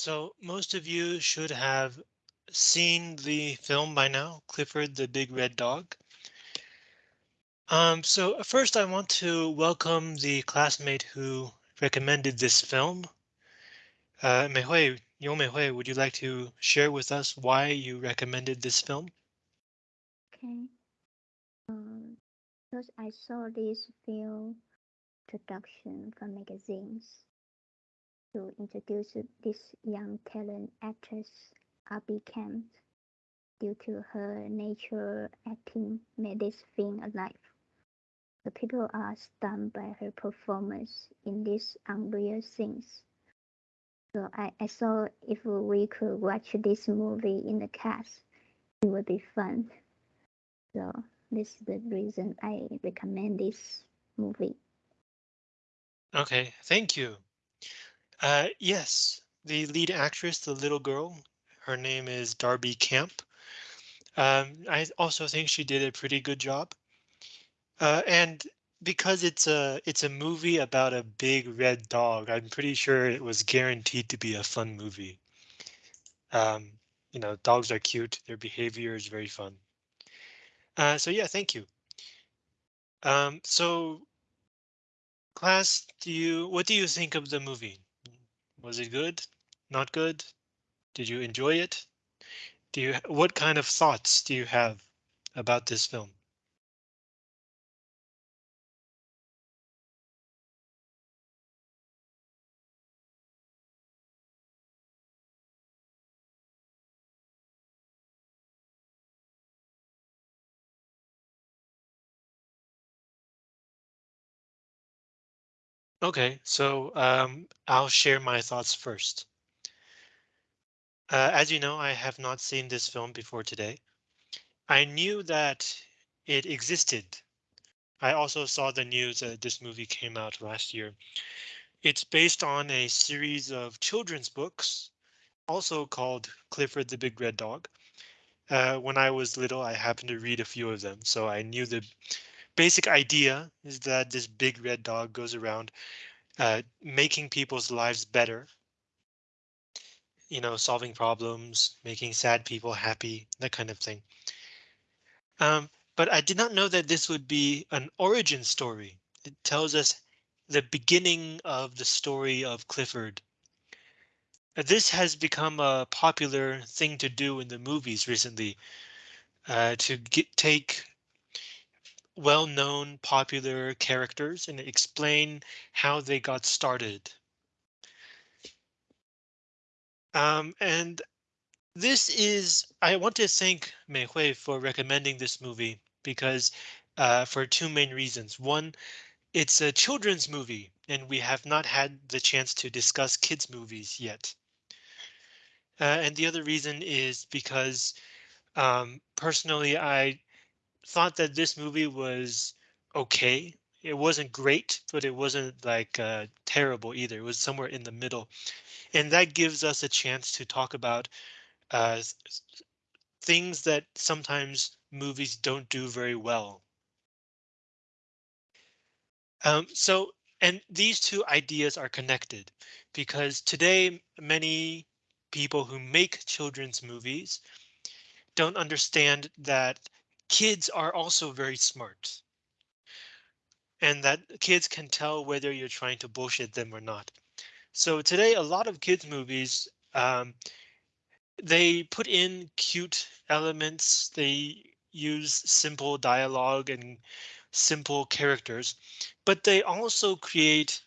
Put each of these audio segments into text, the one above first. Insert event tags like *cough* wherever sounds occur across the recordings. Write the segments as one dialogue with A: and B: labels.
A: So most of you should have seen the film by now, Clifford the Big Red Dog. Um, so first I want to welcome the classmate who recommended this film. Uh, Meihui, Yo Meihui, would you like to share with us why you recommended this film?
B: Okay. Um, because I saw this film introduction from magazines to introduce this young talent actress, Abby Camp. Due to her natural acting made this film alive. The people are stunned by her performance in these unreal scenes. So I, I saw if we could watch this movie in the cast, it would be fun. So this is the reason I recommend this movie.
A: Okay, thank you. Uh, yes, the lead actress, the little girl, her name is Darby Camp. Um, I also think she did a pretty good job. Uh, and because it's a it's a movie about a big red dog, I'm pretty sure it was guaranteed to be a fun movie. Um, you know, dogs are cute. Their behavior is very fun. Uh, so yeah, thank you. Um, so class, do you what do you think of the movie? Was it good? Not good? Did you enjoy it? Do you what kind of thoughts do you have about this film? Okay, so um, I'll share my thoughts first. Uh, as you know, I have not seen this film before today. I knew that it existed. I also saw the news that this movie came out last year. It's based on a series of children's books, also called Clifford the Big Red Dog. Uh, when I was little, I happened to read a few of them, so I knew the basic idea is that this big red dog goes around uh, making people's lives better. You know, solving problems, making sad people happy, that kind of thing. Um, but I did not know that this would be an origin story. It tells us the beginning of the story of Clifford. Uh, this has become a popular thing to do in the movies recently, uh, to get, take well-known popular characters and explain how they got started. Um, and this is, I want to thank Mei Hui for recommending this movie because uh, for two main reasons. One, it's a children's movie and we have not had the chance to discuss kids movies yet. Uh, and the other reason is because um, personally, I thought that this movie was okay. It wasn't great, but it wasn't like uh, terrible either. It was somewhere in the middle. And that gives us a chance to talk about uh, things that sometimes movies don't do very well. Um, so, and these two ideas are connected because today many people who make children's movies don't understand that kids are also very smart. And that kids can tell whether you're trying to bullshit them or not. So today, a lot of kids movies, um, they put in cute elements. They use simple dialogue and simple characters, but they also create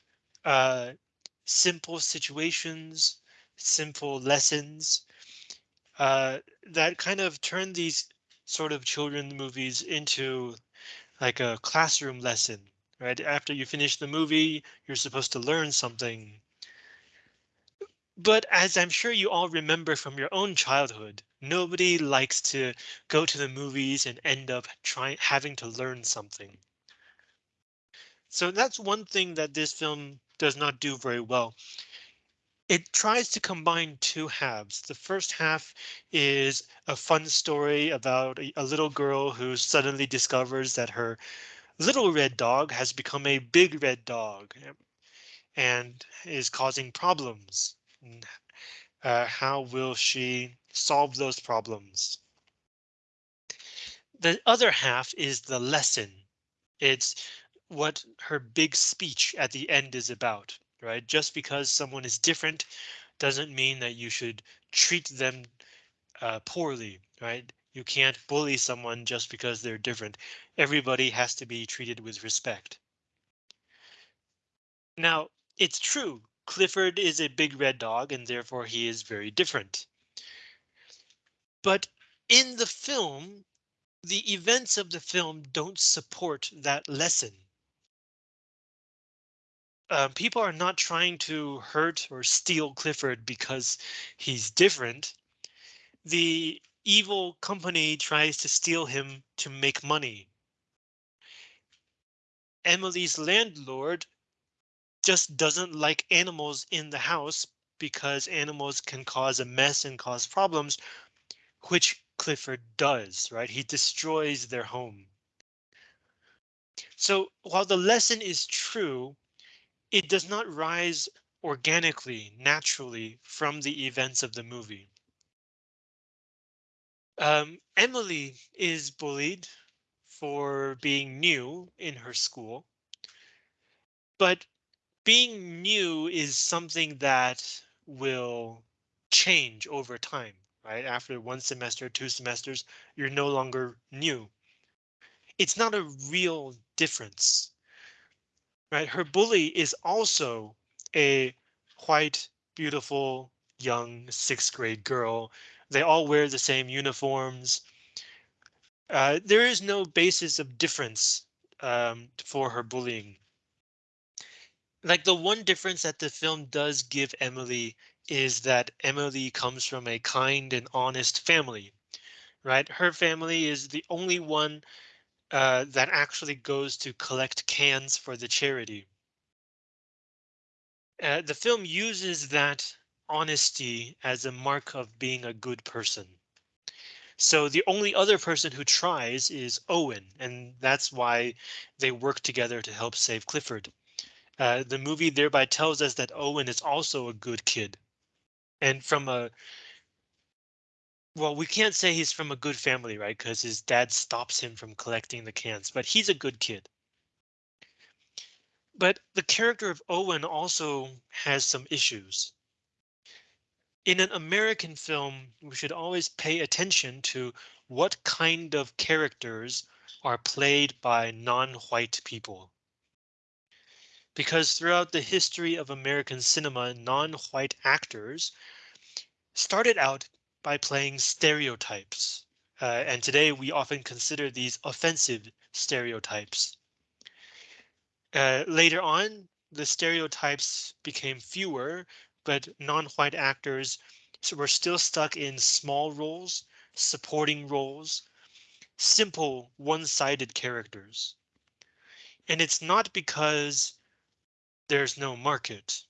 A: uh, simple situations, simple lessons uh, that kind of turn these sort of children movies into like a classroom lesson, right? After you finish the movie, you're supposed to learn something. But as I'm sure you all remember from your own childhood, nobody likes to go to the movies and end up trying having to learn something. So that's one thing that this film does not do very well. It tries to combine two halves. The first half is a fun story about a, a little girl who suddenly discovers that her little red dog has become a big red dog and is causing problems. Uh, how will she solve those problems? The other half is the lesson. It's what her big speech at the end is about, right? Just because someone is different doesn't mean that you should treat them uh, poorly, right? You can't bully someone just because they're different. Everybody has to be treated with respect. Now, it's true. Clifford is a big red dog and therefore he is very different. But in the film, the events of the film don't support that lesson. Uh, people are not trying to hurt or steal Clifford because he's different. The evil company tries to steal him to make money. Emily's landlord just doesn't like animals in the house because animals can cause a mess and cause problems, which Clifford does, right? He destroys their home. So while the lesson is true, it does not rise organically, naturally from the events of the movie. Um, Emily is bullied for being new in her school, but being new is something that will change over time, right? After one semester, two semesters, you're no longer new. It's not a real difference, right? Her bully is also a white, beautiful, young sixth grade girl. They all wear the same uniforms. Uh, there is no basis of difference um, for her bullying like the one difference that the film does give Emily is that Emily comes from a kind and honest family, right? Her family is the only one uh, that actually goes to collect cans for the charity. Uh, the film uses that honesty as a mark of being a good person. So the only other person who tries is Owen, and that's why they work together to help save Clifford. Uh, the movie thereby tells us that Owen is also a good kid. And from a well, we can't say he's from a good family, right? Because his dad stops him from collecting the cans, but he's a good kid. But the character of Owen also has some issues. In an American film, we should always pay attention to what kind of characters are played by non-white people because throughout the history of American cinema, non-white actors started out by playing stereotypes. Uh, and today we often consider these offensive stereotypes. Uh, later on, the stereotypes became fewer, but non-white actors were still stuck in small roles, supporting roles, simple one-sided characters. And it's not because there's no market.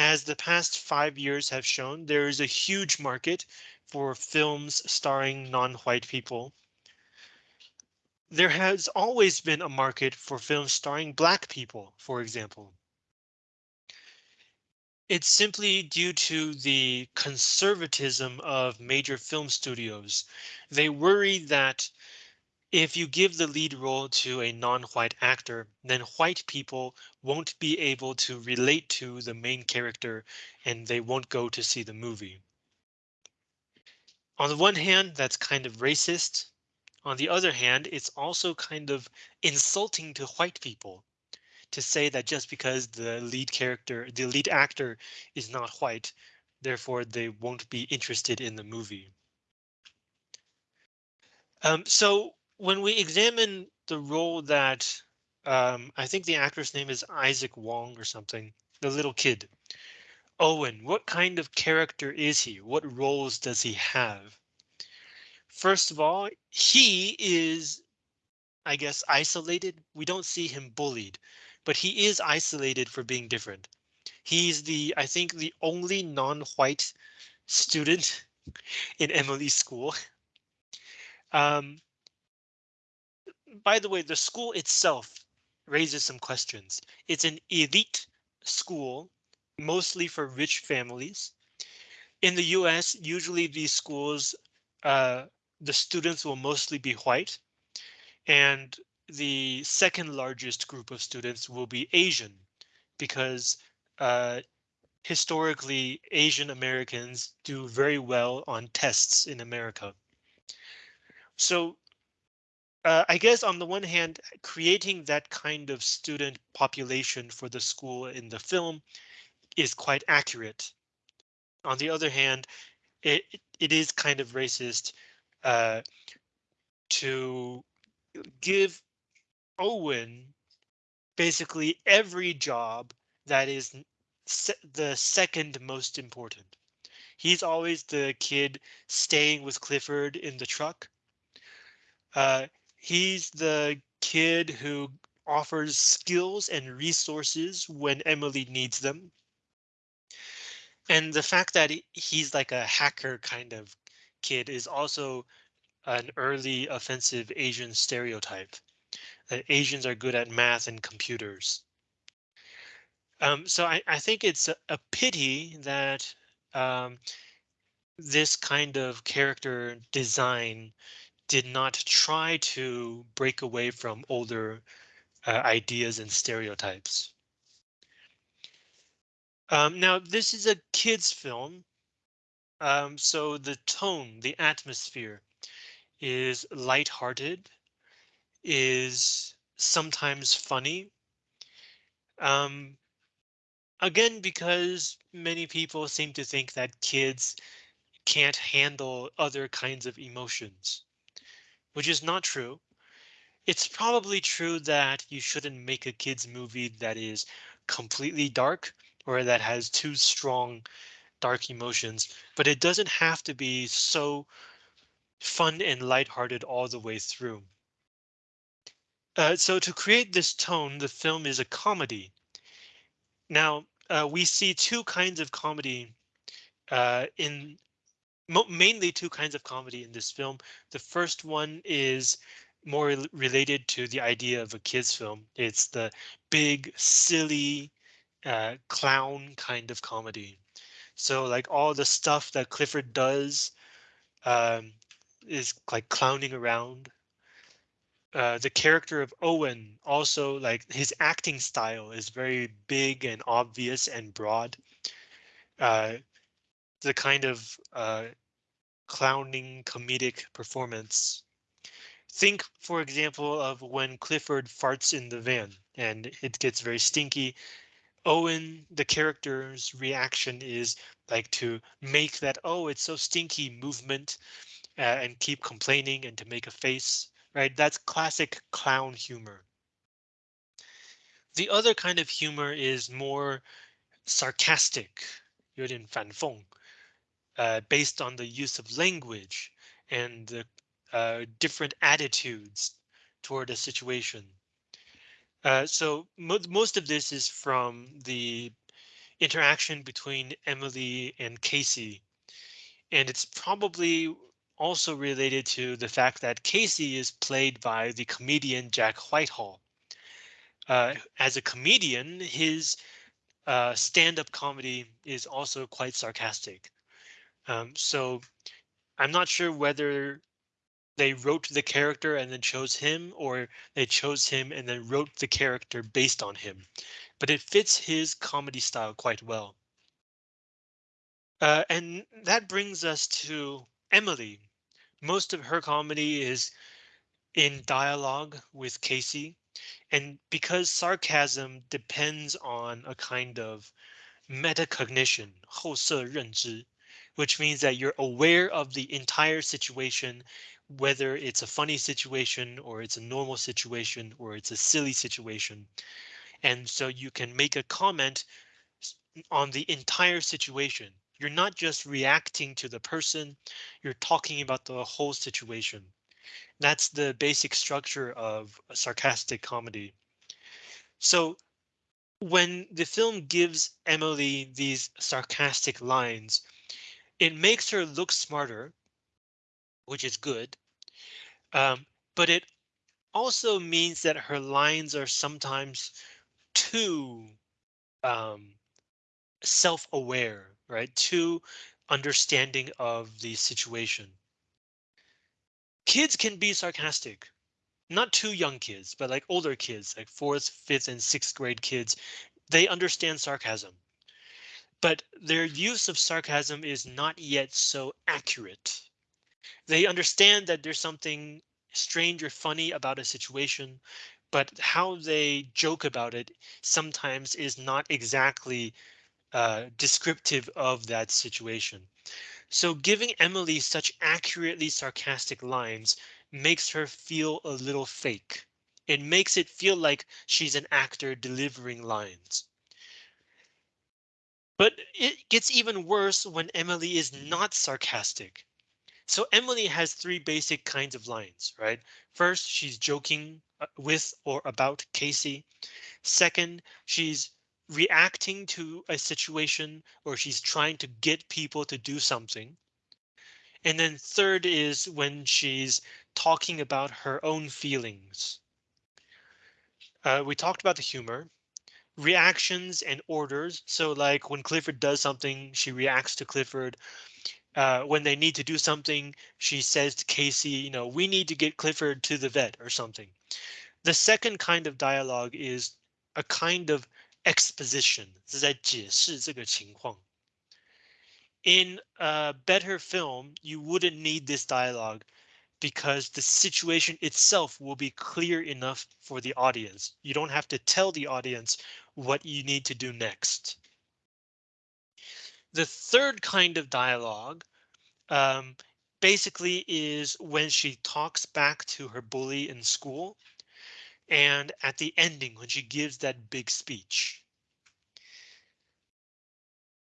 A: As the past five years have shown, there is a huge market for films starring non-white people. There has always been a market for films starring black people, for example. It's simply due to the conservatism of major film studios. They worry that if you give the lead role to a non-white actor, then white people won't be able to relate to the main character and they won't go to see the movie. On the one hand, that's kind of racist. On the other hand, it's also kind of insulting to white people to say that just because the lead character, the lead actor is not white, therefore they won't be interested in the movie. Um, so when we examine the role that um, I think the actor's name is Isaac Wong or something, the little kid. Owen, what kind of character is he? What roles does he have? First of all, he is, I guess, isolated. We don't see him bullied, but he is isolated for being different. He's the, I think, the only non-white student *laughs* in Emily's school. Um, by the way, the school itself raises some questions. It's an elite school, mostly for rich families. In the US, usually these schools, uh, the students will mostly be white and the second largest group of students will be Asian because uh, historically Asian Americans do very well on tests in America. So uh, I guess on the one hand, creating that kind of student population for the school in the film is quite accurate. On the other hand, it it is kind of racist uh, to give Owen basically every job that is se the second most important. He's always the kid staying with Clifford in the truck. Uh, he's the kid who offers skills and resources when Emily needs them. And the fact that he's like a hacker kind of kid is also an early offensive Asian stereotype that Asians are good at math and computers. Um, so I, I think it's a, a pity that um, this kind of character design did not try to break away from older uh, ideas and stereotypes. Um, now, this is a kid's film, um, so the tone, the atmosphere is lighthearted, is sometimes funny. Um, again, because many people seem to think that kids can't handle other kinds of emotions which is not true. It's probably true that you shouldn't make a kids movie that is completely dark or that has too strong dark emotions, but it doesn't have to be so fun and lighthearted all the way through. Uh, so to create this tone, the film is a comedy. Now, uh, we see two kinds of comedy uh, in mainly two kinds of comedy in this film. The first one is more related to the idea of a kids film. It's the big, silly, uh, clown kind of comedy. So like all the stuff that Clifford does um, is like clowning around. Uh, the character of Owen also like his acting style is very big and obvious and broad. Uh, the kind of uh, clowning comedic performance. Think, for example, of when Clifford farts in the van and it gets very stinky. Owen, the character's reaction is like to make that, oh, it's so stinky movement uh, and keep complaining and to make a face, right? That's classic clown humor. The other kind of humor is more sarcastic, 有点反讽, uh, based on the use of language and the uh, different attitudes toward a situation. Uh, so mo most of this is from the interaction between Emily and Casey. And it's probably also related to the fact that Casey is played by the comedian Jack Whitehall. Uh, as a comedian, his uh, stand-up comedy is also quite sarcastic. Um, so I'm not sure whether they wrote the character and then chose him or they chose him and then wrote the character based on him, but it fits his comedy style quite well. Uh, and that brings us to Emily. Most of her comedy is in dialogue with Casey. And because sarcasm depends on a kind of metacognition, 后设认知, which means that you're aware of the entire situation, whether it's a funny situation or it's a normal situation or it's a silly situation. And so you can make a comment on the entire situation. You're not just reacting to the person, you're talking about the whole situation. That's the basic structure of sarcastic comedy. So when the film gives Emily these sarcastic lines, it makes her look smarter, which is good. Um, but it also means that her lines are sometimes too um, self-aware, right? Too understanding of the situation. Kids can be sarcastic, not too young kids, but like older kids, like fourth, fifth, and sixth grade kids, they understand sarcasm. But their use of sarcasm is not yet so accurate. They understand that there's something strange or funny about a situation, but how they joke about it sometimes is not exactly uh, descriptive of that situation. So giving Emily such accurately sarcastic lines makes her feel a little fake. It makes it feel like she's an actor delivering lines. But it gets even worse when Emily is not sarcastic. So Emily has three basic kinds of lines, right? First, she's joking uh, with or about Casey. Second, she's reacting to a situation or she's trying to get people to do something. And then third is when she's talking about her own feelings. Uh, we talked about the humor, reactions and orders. So like when Clifford does something, she reacts to Clifford. Uh, when they need to do something, she says to Casey, you know, we need to get Clifford to the vet or something. The second kind of dialogue is a kind of exposition. In a better film, you wouldn't need this dialogue because the situation itself will be clear enough for the audience. You don't have to tell the audience what you need to do next. The third kind of dialogue um, basically is when she talks back to her bully in school and at the ending when she gives that big speech.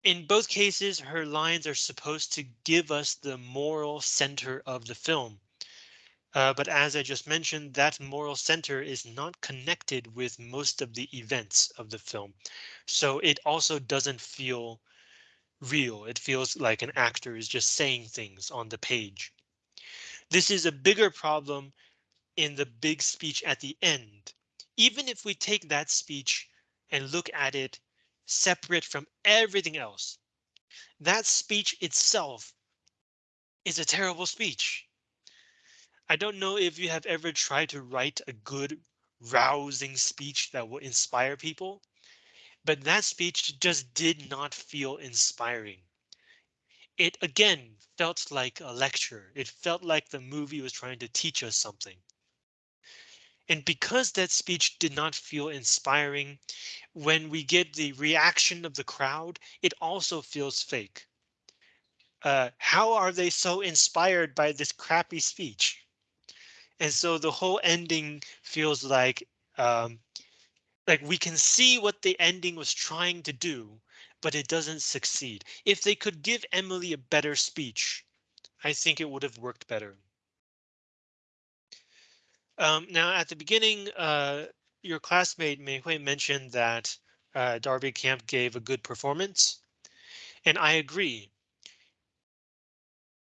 A: In both cases, her lines are supposed to give us the moral center of the film. Uh, but as I just mentioned, that moral center is not connected with most of the events of the film. So it also doesn't feel real. It feels like an actor is just saying things on the page. This is a bigger problem in the big speech at the end. Even if we take that speech and look at it separate from everything else, that speech itself is a terrible speech. I don't know if you have ever tried to write a good rousing speech that will inspire people, but that speech just did not feel inspiring. It again felt like a lecture. It felt like the movie was trying to teach us something. And because that speech did not feel inspiring, when we get the reaction of the crowd, it also feels fake. Uh, how are they so inspired by this crappy speech? And so the whole ending feels like um, like we can see what the ending was trying to do, but it doesn't succeed. If they could give Emily a better speech, I think it would have worked better. Um, now, at the beginning, uh, your classmate Mei Hui mentioned that uh, Darby Camp gave a good performance, and I agree.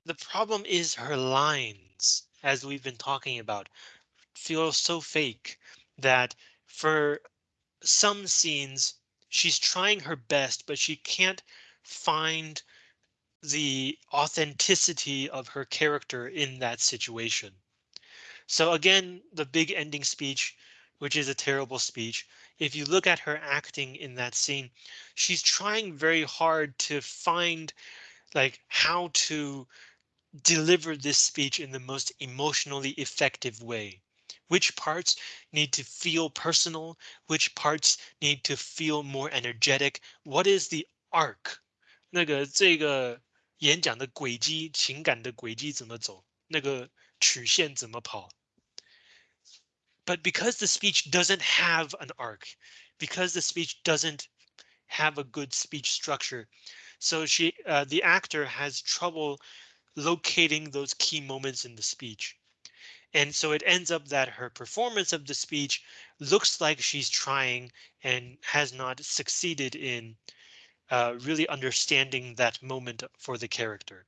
A: The problem is her lines as we've been talking about, feels so fake that for some scenes, she's trying her best, but she can't find the authenticity of her character in that situation. So again, the big ending speech, which is a terrible speech. If you look at her acting in that scene, she's trying very hard to find like how to deliver this speech in the most emotionally effective way. Which parts need to feel personal? Which parts need to feel more energetic? What is the arc? 那个这个演讲的轨迹，情感的轨迹怎么走？那个曲线怎么跑？But because the speech doesn't have an arc, because the speech doesn't have a good speech structure, so she, uh, the actor has trouble locating those key moments in the speech. And so it ends up that her performance of the speech looks like she's trying and has not succeeded in uh, really understanding that moment for the character.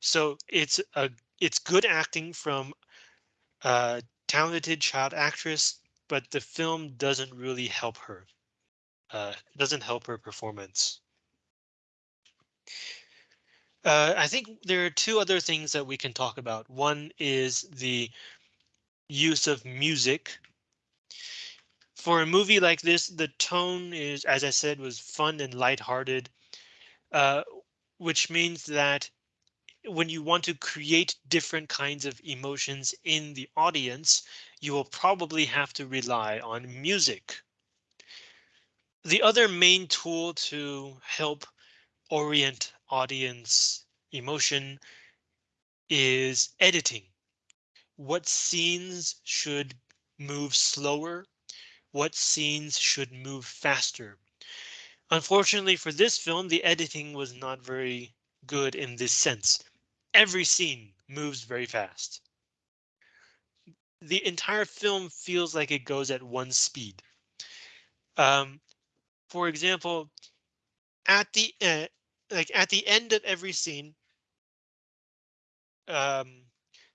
A: So it's a it's good acting from a talented child actress, but the film doesn't really help her. Uh, doesn't help her performance. Uh, I think there are two other things that we can talk about. One is the use of music. For a movie like this, the tone is, as I said, was fun and lighthearted, uh, which means that when you want to create different kinds of emotions in the audience, you will probably have to rely on music. The other main tool to help orient audience emotion is editing. What scenes should move slower? What scenes should move faster? Unfortunately for this film, the editing was not very good in this sense. Every scene moves very fast. The entire film feels like it goes at one speed. Um, for example, at the like at the end of every scene, um,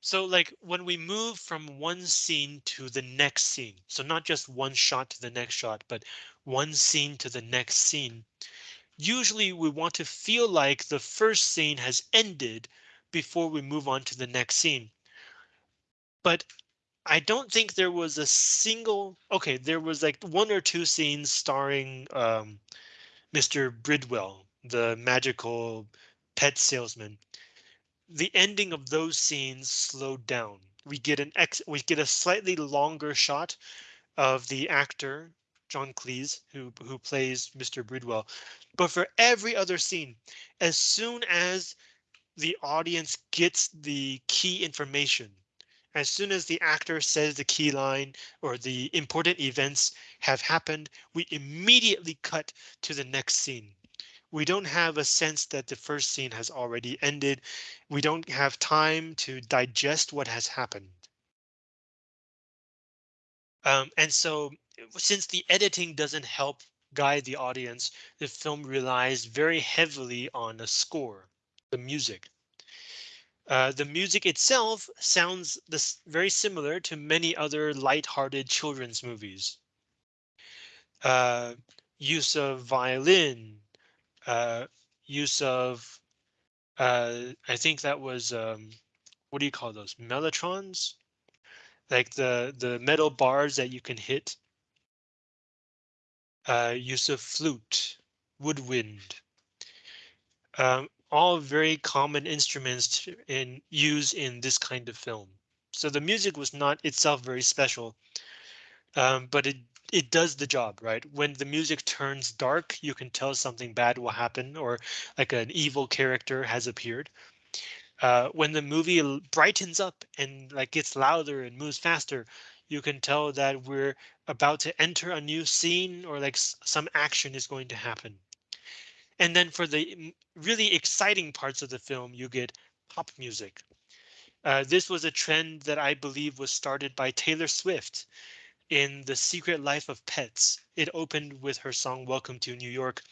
A: so like when we move from one scene to the next scene, so not just one shot to the next shot, but one scene to the next scene, usually we want to feel like the first scene has ended before we move on to the next scene. But I don't think there was a single okay, there was like one or two scenes starring um, Mr. Bridwell, the magical pet salesman. The ending of those scenes slowed down. We get an ex we get a slightly longer shot of the actor John Cleese who who plays Mr. Bridwell. But for every other scene, as soon as the audience gets the key information, as soon as the actor says the key line or the important events have happened, we immediately cut to the next scene. We don't have a sense that the first scene has already ended. We don't have time to digest what has happened. Um, and so since the editing doesn't help guide the audience, the film relies very heavily on a score, the music. Uh, the music itself sounds this very similar to many other light-hearted children's movies. Uh, use of violin, uh, use of, uh, I think that was, um, what do you call those? Mellotrons? Like the, the metal bars that you can hit. Uh, use of flute, woodwind. Um, all very common instruments in use in this kind of film. So the music was not itself very special, um, but it it does the job, right? When the music turns dark, you can tell something bad will happen or like an evil character has appeared. Uh, when the movie brightens up and like gets louder and moves faster, you can tell that we're about to enter a new scene or like some action is going to happen. And then for the really exciting parts of the film, you get pop music. Uh, this was a trend that I believe was started by Taylor Swift in The Secret Life of Pets. It opened with her song Welcome to New York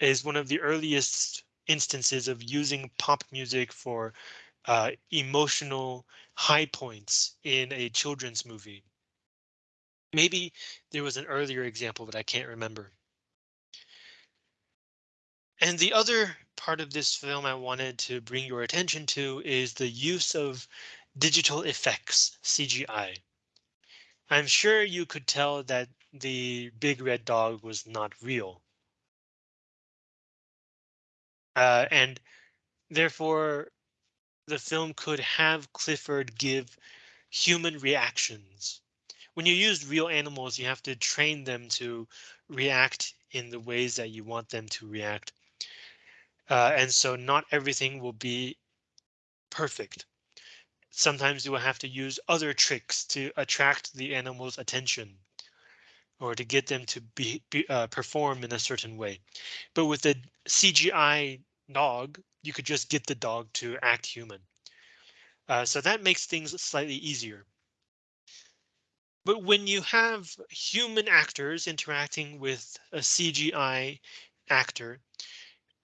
A: is one of the earliest instances of using pop music for uh, emotional high points in a children's movie. Maybe there was an earlier example, but I can't remember. And the other part of this film I wanted to bring your attention to is the use of digital effects, CGI. I'm sure you could tell that the big red dog was not real. Uh, and therefore, the film could have Clifford give human reactions. When you use real animals, you have to train them to react in the ways that you want them to react. Uh, and so not everything will be perfect. Sometimes you will have to use other tricks to attract the animal's attention or to get them to be, be uh, perform in a certain way. But with the CGI dog, you could just get the dog to act human. Uh, so that makes things slightly easier. But when you have human actors interacting with a CGI actor,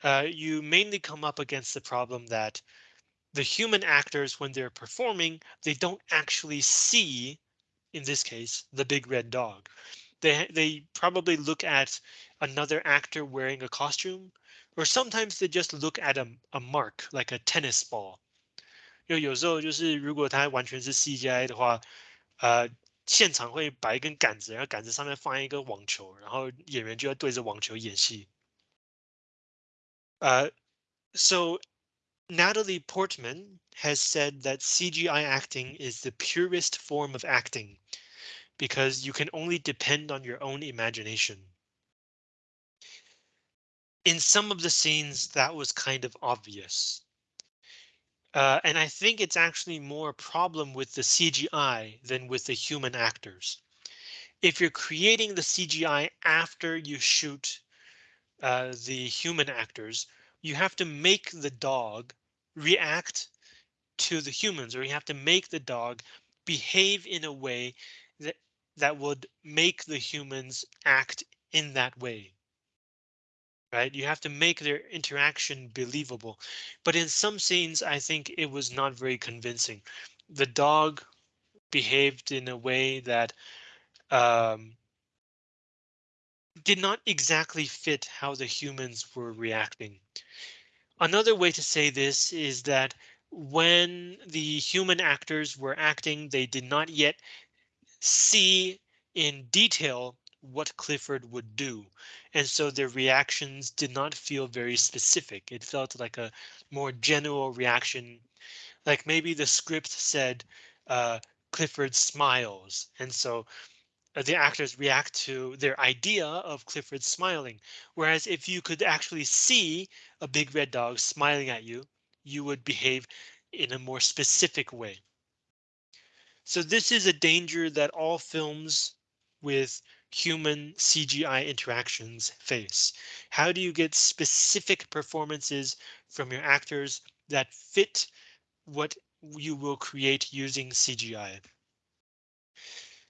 A: uh, you mainly come up against the problem that the human actors, when they're performing, they don't actually see, in this case, the big red dog. They they probably look at another actor wearing a costume, or sometimes they just look at a a mark like a tennis ball. 因为有时候就是如果它完全是 CGI 的话，呃，现场会摆一根杆子，然后杆子上面放一个网球，然后演员就要对着网球演戏。呃，so Natalie Portman has said that CGI acting is the purest form of acting because you can only depend on your own imagination. In some of the scenes, that was kind of obvious. Uh, and I think it's actually more a problem with the CGI than with the human actors. If you're creating the CGI after you shoot uh, the human actors, you have to make the dog react to the humans, or you have to make the dog behave in a way that that would make the humans act in that way. Right, you have to make their interaction believable. But in some scenes, I think it was not very convincing. The dog behaved in a way that um, did not exactly fit how the humans were reacting. Another way to say this is that when the human actors were acting, they did not yet see in detail what Clifford would do. And so their reactions did not feel very specific. It felt like a more general reaction. Like maybe the script said uh, Clifford smiles. And so the actors react to their idea of Clifford smiling. Whereas if you could actually see a big red dog smiling at you, you would behave in a more specific way. So this is a danger that all films with human CGI interactions face. How do you get specific performances from your actors that fit what you will create using CGI?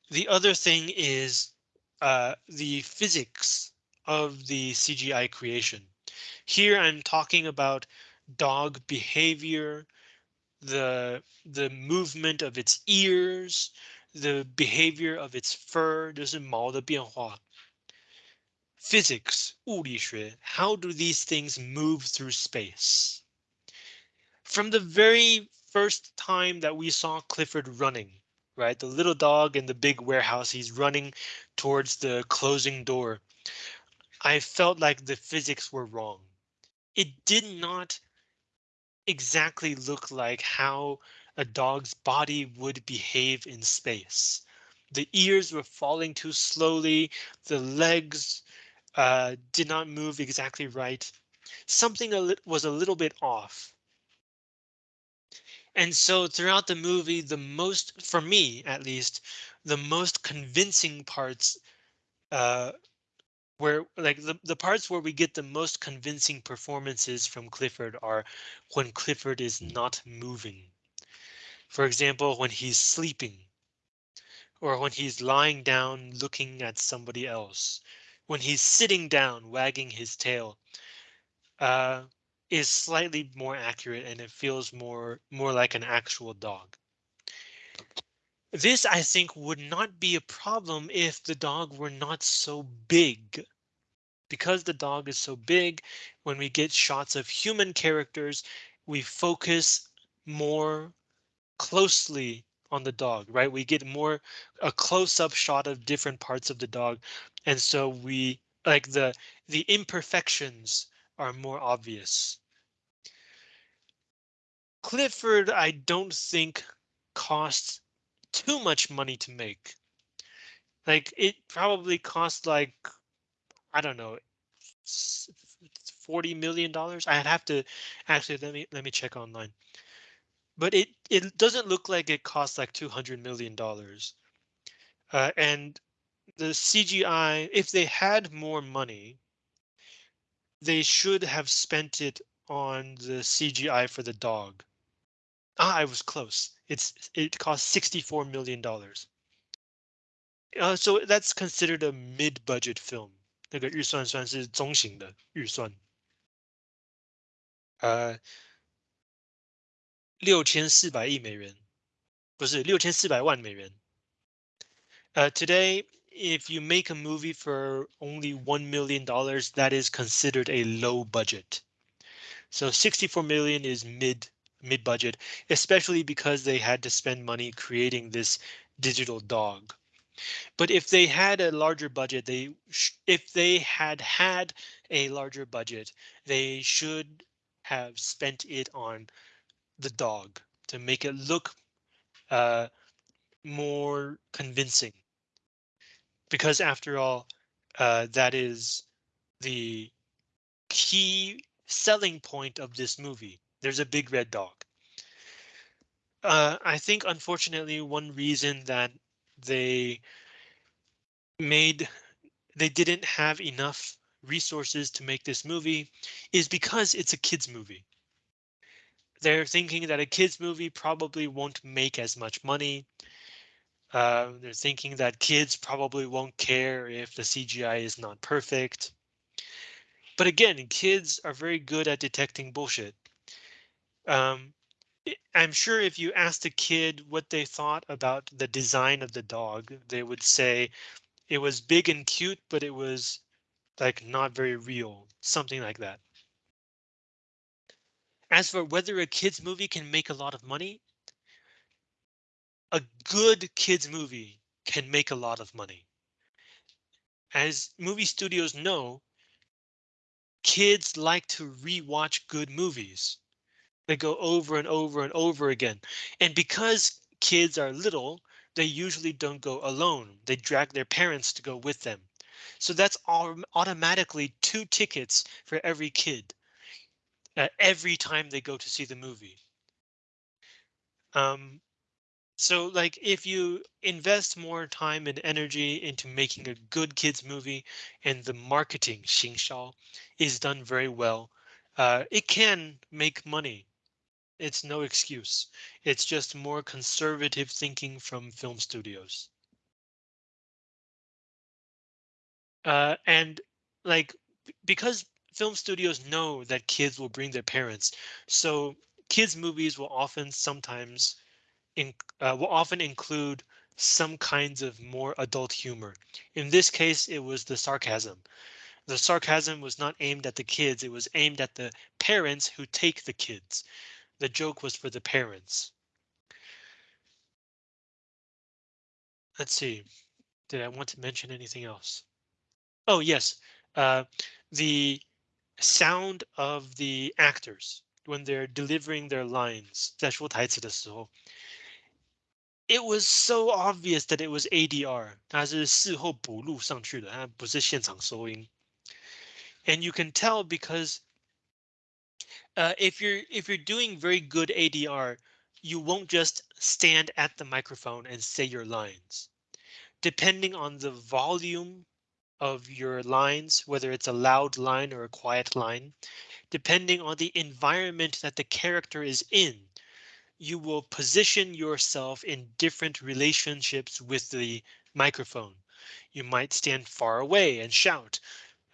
A: The other thing is uh, the physics of the CGI creation. Here I'm talking about dog behavior, the the movement of its ears, the behavior of its fur, 就是毛的变化. Physics, 物理学, how do these things move through space? From the very first time that we saw Clifford running, right? The little dog in the big warehouse, he's running towards the closing door. I felt like the physics were wrong. It did not exactly look like how a dog's body would behave in space. The ears were falling too slowly. The legs uh, did not move exactly right. Something was a little bit off. And so throughout the movie, the most, for me at least, the most convincing parts uh, where like the, the parts where we get the most convincing performances from Clifford are when Clifford is not moving. For example, when he's sleeping or when he's lying down looking at somebody else, when he's sitting down wagging his tail, uh, is slightly more accurate and it feels more more like an actual dog. This, I think, would not be a problem if the dog were not so big. Because the dog is so big, when we get shots of human characters, we focus more closely on the dog, right? We get more a close-up shot of different parts of the dog. And so we like the the imperfections are more obvious. Clifford, I don't think costs too much money to make. Like it probably cost like, I don't know, 40 million dollars. I'd have to actually let me let me check online. But it it doesn't look like it costs like 200 million dollars. Uh, and the CGI, if they had more money, they should have spent it on the CGI for the dog. Ah, I was close. It's it cost 64 million dollars. Uh, so that's considered a mid-budget film. 那个预算算是中型的预算。呃，六千四百亿美元，不是六千四百万美元。Uh, today if you make a movie for only $1 million, that is considered a low budget. So 64 million is mid mid budget, especially because they had to spend money creating this digital dog. But if they had a larger budget, they if they had had a larger budget, they should have spent it on the dog to make it look uh, more convincing. Because after all, uh, that is the key selling point of this movie. There's a big red dog. Uh, I think unfortunately one reason that they made they didn't have enough resources to make this movie is because it's a kids movie. They're thinking that a kids movie probably won't make as much money. Uh, they're thinking that kids probably won't care if the CGI is not perfect. But again, kids are very good at detecting bullshit. Um, I'm sure if you asked a kid what they thought about the design of the dog, they would say it was big and cute, but it was like not very real, something like that. As for whether a kids movie can make a lot of money, a good kids movie can make a lot of money. As movie studios know, kids like to rewatch good movies. They go over and over and over again. And because kids are little, they usually don't go alone. They drag their parents to go with them. So that's automatically two tickets for every kid uh, every time they go to see the movie. Um, so like if you invest more time and energy into making a good kids movie and the marketing 行销 is done very well, uh, it can make money. It's no excuse. It's just more conservative thinking from film studios. Uh, and like because film studios know that kids will bring their parents, so kids movies will often sometimes in, uh, will often include some kinds of more adult humor. In this case, it was the sarcasm. The sarcasm was not aimed at the kids, it was aimed at the parents who take the kids. The joke was for the parents. Let's see. Did I want to mention anything else? Oh, yes. Uh, the sound of the actors when they're delivering their lines, 在说台词的时候, it was so obvious that it was ADR. 它是事后补录上去的，它不是现场收音. And you can tell because uh, if you're if you're doing very good ADR, you won't just stand at the microphone and say your lines. Depending on the volume of your lines, whether it's a loud line or a quiet line, depending on the environment that the character is in, you will position yourself in different relationships with the microphone. You might stand far away and shout.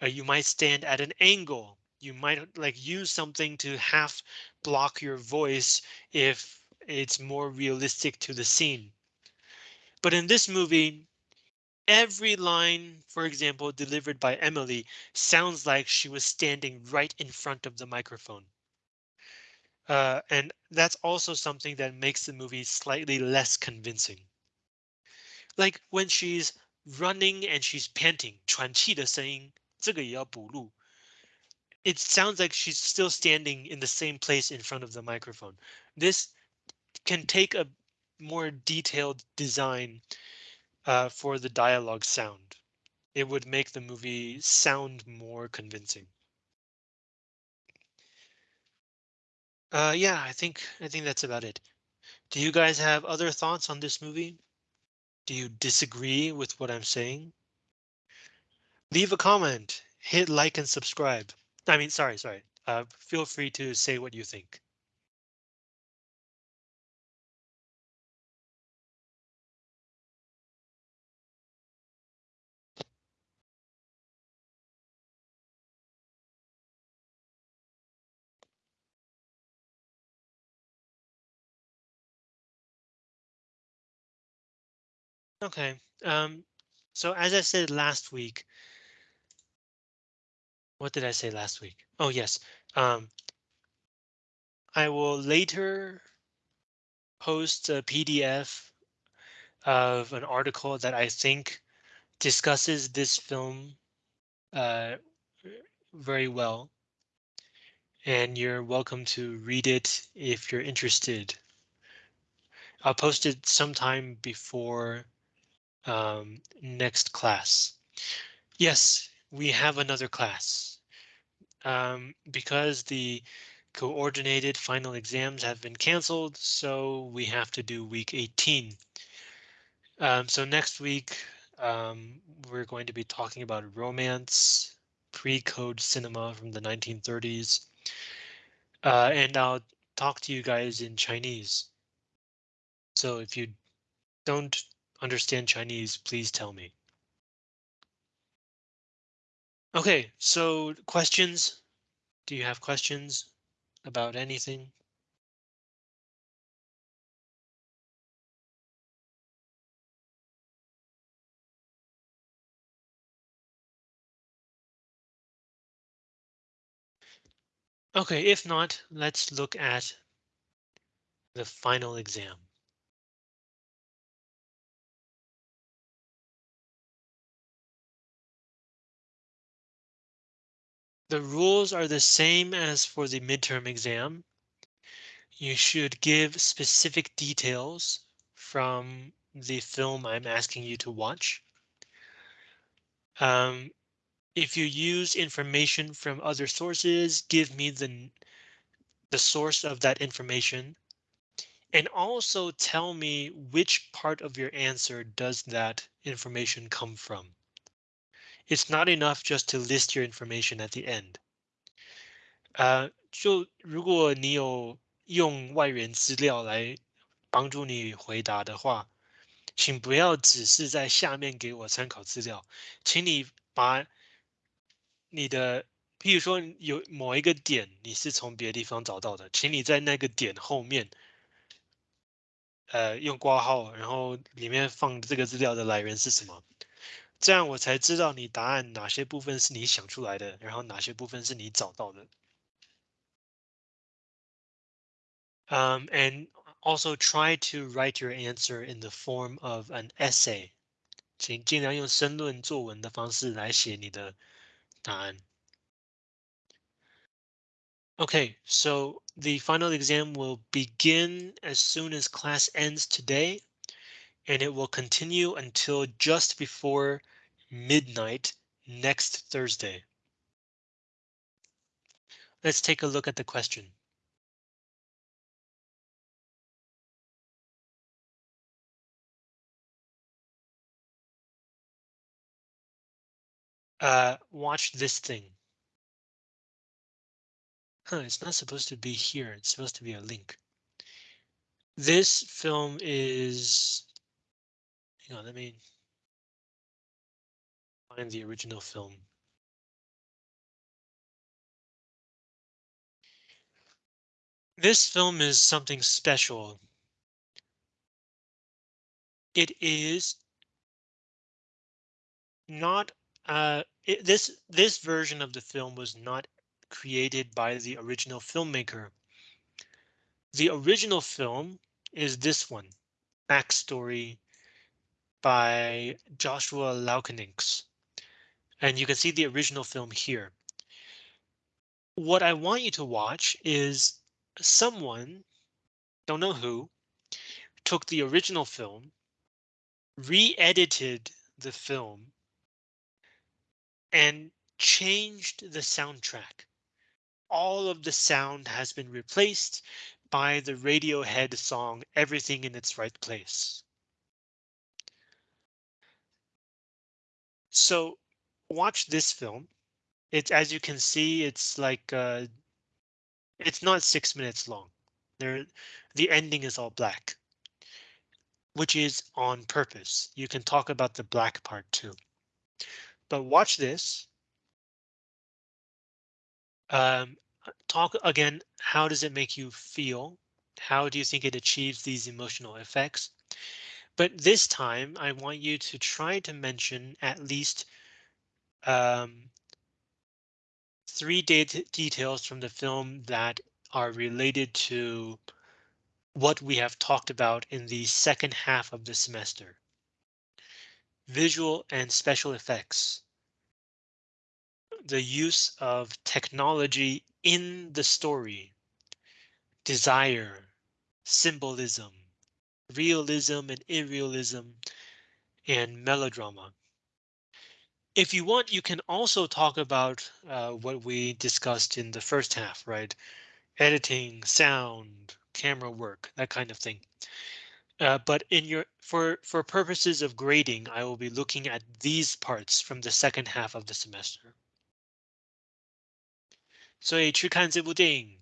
A: Uh, you might stand at an angle you might like use something to half block your voice if it's more realistic to the scene. But in this movie, every line, for example, delivered by Emily sounds like she was standing right in front of the microphone. Uh, and that's also something that makes the movie slightly less convincing. Like when she's running and she's panting, 喘气的声音，这个也要补录。 It sounds like she's still standing in the same place in front of the microphone. This can take a more detailed design uh, for the dialogue sound. It would make the movie sound more convincing. Uh, yeah, I think I think that's about it. Do you guys have other thoughts on this movie? Do you disagree with what I'm saying? Leave a comment, hit like and subscribe. I mean, sorry, sorry. Uh, feel free to say what you think. Okay, um, So as I said last week, what did I say last week? Oh, yes. Um, I will later post a PDF of an article that I think discusses this film uh, very well. And you're welcome to read it if you're interested. I'll post it sometime before um, next class. Yes, we have another class. Um, because the coordinated final exams have been canceled, so we have to do week 18. Um, so next week, um, we're going to be talking about romance, pre-code cinema from the 1930s. Uh, and I'll talk to you guys in Chinese. So if you don't understand Chinese, please tell me. Okay, so questions? Do you have questions about anything? Okay, if not, let's look at the final exam. The rules are the same as for the midterm exam. You should give specific details from the film I'm asking you to watch. Um, if you use information from other sources, give me the, the source of that information. And also tell me which part of your answer does that information come from. It's not enough just to list your information at the end. 呃，就如果你有用外源资料来帮助你回答的话，请不要只是在下面给我参考资料，请你把你的，譬如说有某一个点你是从别的地方找到的，请你在那个点后面，呃，用挂号，然后里面放这个资料的来源是什么，这样我才知道你答案哪些部分是你想出来的，然后哪些部分是你找到的。Um, and also try to write your answer in the form of an essay. 请尽量用申论作文的方式来写你的答案。Okay, so the final exam will begin as soon as class ends today, and it will continue until just before midnight next Thursday. Let's take a look at the question. Uh, watch this thing. Huh, it's not supposed to be here. It's supposed to be a link. This film is, hang on, let me find the original film. This film is something special. It is not uh, it, this this version of the film was not created by the original filmmaker. The original film is this one, Backstory by Joshua Laukeninks. And you can see the original film here. What I want you to watch is someone, don't know who, took the original film, re-edited the film, and changed the soundtrack. All of the sound has been replaced by the Radiohead song Everything in its Right Place. So watch this film. It's as you can see, it's like uh, it's not six minutes long. There, the ending is all black, which is on purpose. You can talk about the black part too. But watch this. Um, talk again. How does it make you feel? How do you think it achieves these emotional effects? But this time I want you to try to mention at least um, three details from the film that are related to what we have talked about in the second half of the semester. Visual and special effects. The use of technology in the story. Desire, symbolism, realism and irrealism, and melodrama. If you want, you can also talk about uh, what we discussed in the first half, right? Editing, sound, camera work, that kind of thing. Uh, but in your for for purposes of grading, I will be looking at these parts from the second half of the semester. 所以去看这部电影，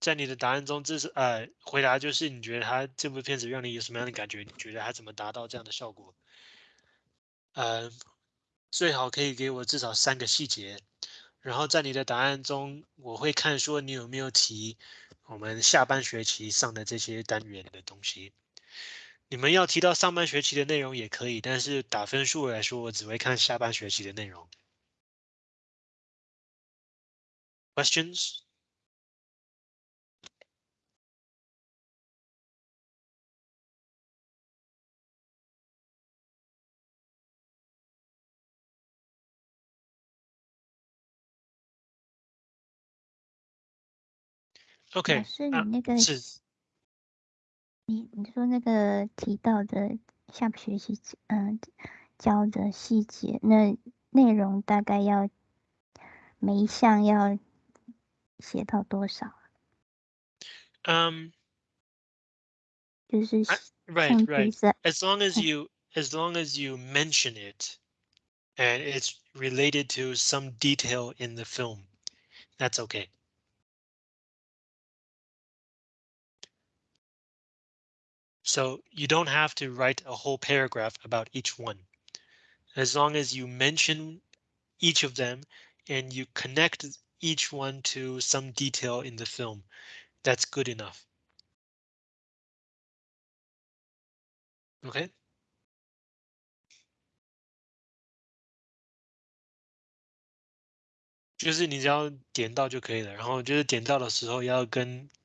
A: 在你的答案中，这是呃回答就是你觉得他这部片子让你有什么样的感觉？你觉得他怎么达到这样的效果？呃，最好可以给我至少三个细节，然后在你的答案中，我会看说你有没有提我们下半学期上的这些单元的东西。你们要提到上半学期的内容也可以，但是打分数来说，我只会看下半学期的内容。Questions? OK，
B: 老师，
A: 啊
B: 你那个
A: 是
B: 你你说那个提到的下学期嗯、教的细节，那内容大概要每一项要写到多少？
A: um
B: 就*laughs* 是
A: I- right
B: 像
A: right
B: 比赛
A: as long as
B: Hmm.
A: you as long as you mention it and it's related to some detail in the film, that's okay. So you don't have to write a whole paragraph about each one. As long as you mention each of them and you connect each one to some detail in the film, that's good enough. Okay. 就是你只要点到就可以了，然后就是点到的时候要跟 *laughs*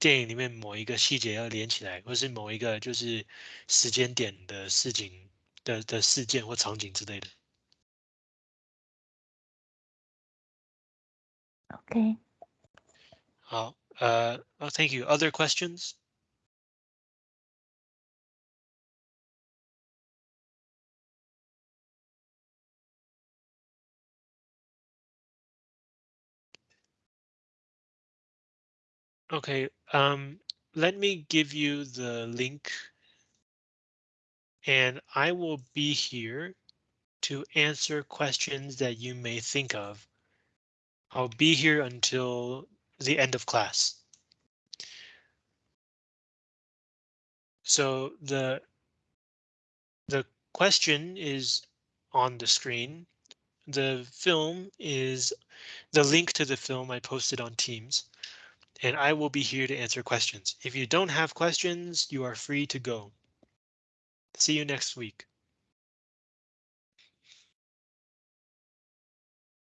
A: 电影里面某一个细节要连起来，或是某一个就是时间点的事情的的事件或场景之类的。
B: OK，
A: 好，呃、oh, thank you. Other questions? Okay, um, let me give you the link and I will be here to answer questions that you may think of. I'll be here until the end of class. So the the question is on the screen. The film is the link to the film I posted on Teams, and I will be here to answer questions. If you don't have questions, you are free to go. See you next week.